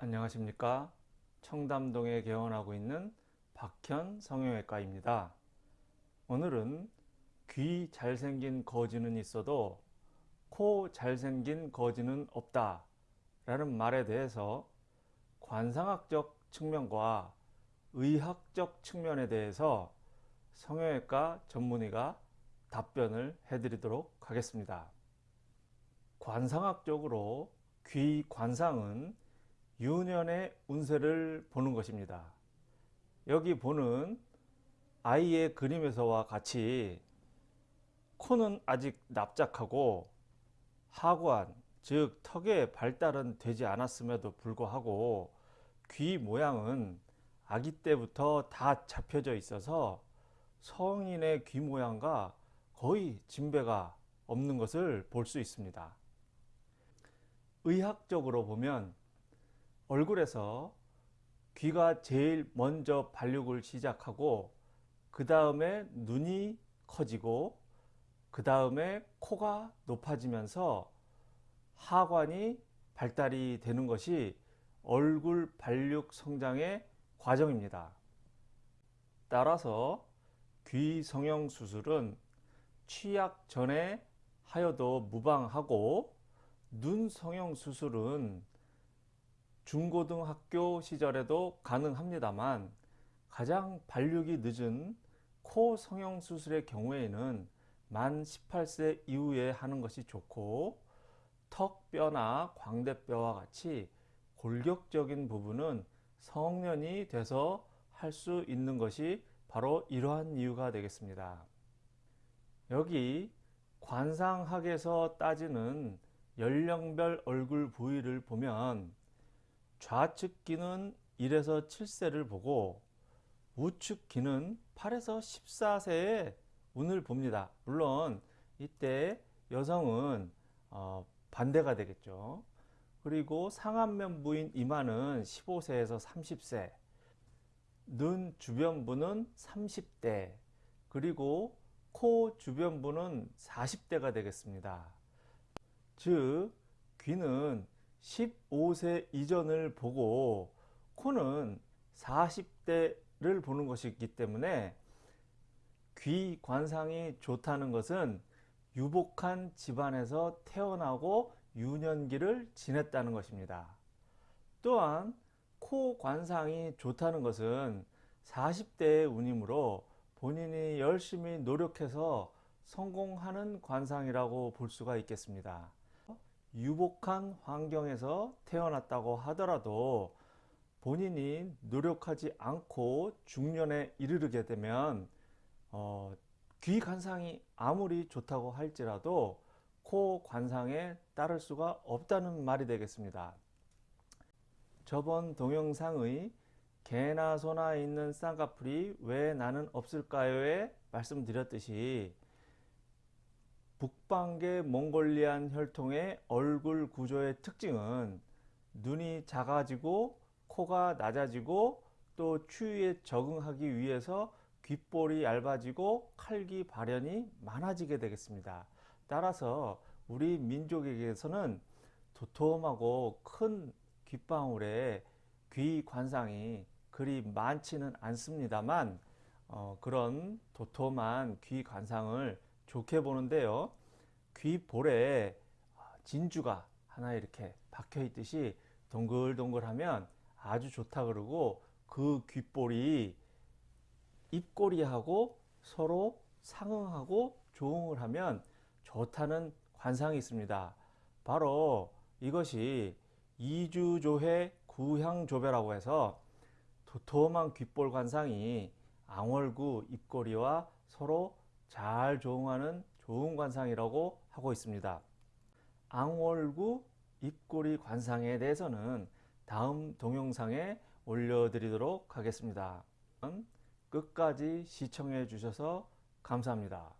안녕하십니까? 청담동에 개원하고 있는 박현 성형외과입니다. 오늘은 귀 잘생긴 거지는 있어도 코 잘생긴 거지는 없다 라는 말에 대해서 관상학적 측면과 의학적 측면에 대해서 성형외과 전문의가 답변을 해드리도록 하겠습니다. 관상학적으로 귀 관상은 유년의 운세를 보는 것입니다. 여기 보는 아이의 그림에서와 같이 코는 아직 납작하고 하관 즉 턱의 발달은 되지 않았음에도 불구하고 귀 모양은 아기 때부터 다 잡혀져 있어서 성인의 귀 모양과 거의 진배가 없는 것을 볼 수 있습니다. 의학적으로 보면 얼굴에서 귀가 제일 먼저 발육을 시작하고 그 다음에 눈이 커지고 그 다음에 코가 높아지면서 하관이 발달이 되는 것이 얼굴 발육 성장의 과정입니다. 따라서 귀 성형 수술은 취약 전에 하여도 무방하고 눈 성형 수술은 중고등학교 시절에도 가능합니다만 가장 발육이 늦은 코 성형 수술의 경우에는 만 18세 이후에 하는 것이 좋고 턱뼈나 광대뼈와 같이 골격적인 부분은 성년이 돼서 할 수 있는 것이 바로 이러한 이유가 되겠습니다. 여기 관상학에서 따지는 연령별 얼굴 부위를 보면 좌측 귀는 1에서 7세를 보고 우측 귀는 8에서 14세의 운을 봅니다. 물론 이때 여성은 어, 반대가 되겠죠. 그리고 상안면 부인 이마는 15세에서 30세 눈 주변부는 30대 그리고 코 주변부는 40대가 되겠습니다. 즉 귀는 15세 이전을 보고 코는 40대를 보는 것이기 때문에 귀 관상이 좋다는 것은 유복한 집안에서 태어나고 유년기를 지냈다는 것입니다. 또한 코 관상이 좋다는 것은 40대의 운이므로 본인이 열심히 노력해서 성공하는 관상이라고 볼 수가 있겠습니다. 유복한 환경에서 태어났다고 하더라도 본인이 노력하지 않고 중년에 이르게 되면 어, 귀 관상이 아무리 좋다고 할지라도 코 관상에 따를 수가 없다는 말이 되겠습니다. 저번 동영상의 개나 소나 있는 쌍꺼풀이 왜 나는 없을까요에 말씀드렸듯이 북방계 몽골리안 혈통의 얼굴 구조의 특징은 눈이 작아지고 코가 낮아지고 또 추위에 적응하기 위해서 귓볼이 얇아지고 칼기 발현이 많아지게 되겠습니다. 따라서 우리 민족에게서는 도톰하고 큰 귓방울에 귀 관상이 그리 많지는 않습니다만 어, 그런 도톰한 귀 관상을 좋게 보는데요. 귀볼에 진주가 하나 이렇게 박혀 있듯이 동글동글하면 아주 좋다 그러고 그 귓볼이 입꼬리하고 서로 상응하고 조응을 하면 좋다는 관상이 있습니다. 바로 이것이 이주조회 구향조배라고 해서 도톰한 귓볼 관상이 앙월구 입꼬리와 서로 잘 조응하는 좋은 관상이라고 하고 있습니다. 앙월구 입꼬리 관상에 대해서는 다음 동영상에 올려드리도록 하겠습니다. 끝까지 시청해 주셔서 감사합니다.